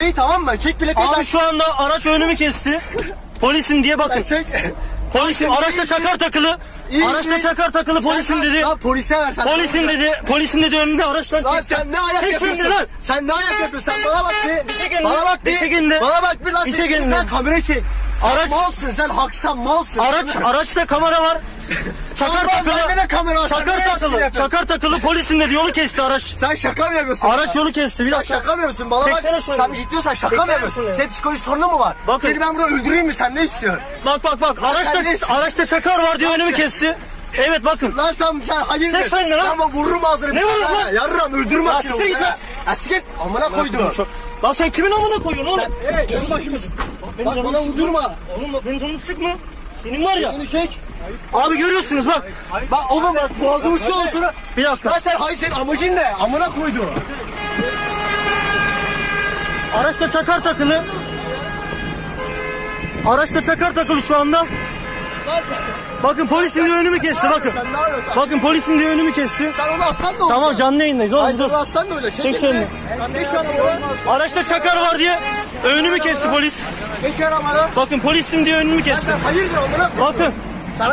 İyi tamam mı? Çek plakayı. Abi şu anda araç önümü kesti. Polisim diye bakın. Çek. Polisim araçta çakar takılı. İyi, Araçta iyi. çakar takılı polisim dedi. Lan polise ver sen. Polisim dedi. Polisim dedi önünde araçtan Lan çekti. sen ne ayak Çek yapıyorsun? lan. Sen ne ayak yapıyorsun? Sen bana bak bir. Bana bak bir. Bir çekin de. Bana bak bir lan. Şimdi de. lan Kamera çek. Araç-. Malsın sen haksan malsın. Araç araçta kamera var. Çakar takılı. Kamera Çakar takılı. Çakar takılı polisim dedi yolu kesti araç. Sen şaka mı yapıyorsun? Araç yolu kesti bir Sen dakika. şaka mı yapıyorsun? Bana Çeksene bak. şunu. Sen ciddiyorsan şaka mı Çeksene yapıyorsun? şunu. Senin psikolojik sorunu mu var? Bakın. Seni ben burada öldüreyim mi? Sen ne istiyorsun? Bak bak bak araçta araçta çakar var diye önümü kesti. Evet bakın. Lan sen sen hayırdır? Çek sen de lan. Ama vururum ağzını. Ne vururum lan? Yarram Ya aslında. siktir git lan. Ya siktir. Amına koydu. Çok- Lan sen kimin amına koyuyorsun oğlum? Evet canım başımız. Bak bana vurdurma. Oğlum bak benim canımı sıkma. Senin var ya. Bunu çek. Abi görüyorsunuz bak. Bak oğlum bak boğazımı tutuyor sonra. Bir dakika. Lan sen hayır senin amacın ne? Amına koydu. Araçta çakar takılı. Araçta çakar takılı şu anda. Bakın polisin diye önümü kesti bakın. Sen ne yapıyorsun? Bakın polisin diye önümü kesti. Sen onu aslan da olur. Tamam canlı yayındayız Hayır oğlum sen dur. onu aslan da öyle. Çek, Çek. Lan geç. Araçta çakar var diye önümü kesti polis. Geç arabayı. Bakın polisim diye önümü kesti. Sen hayırdır koydu. Bakın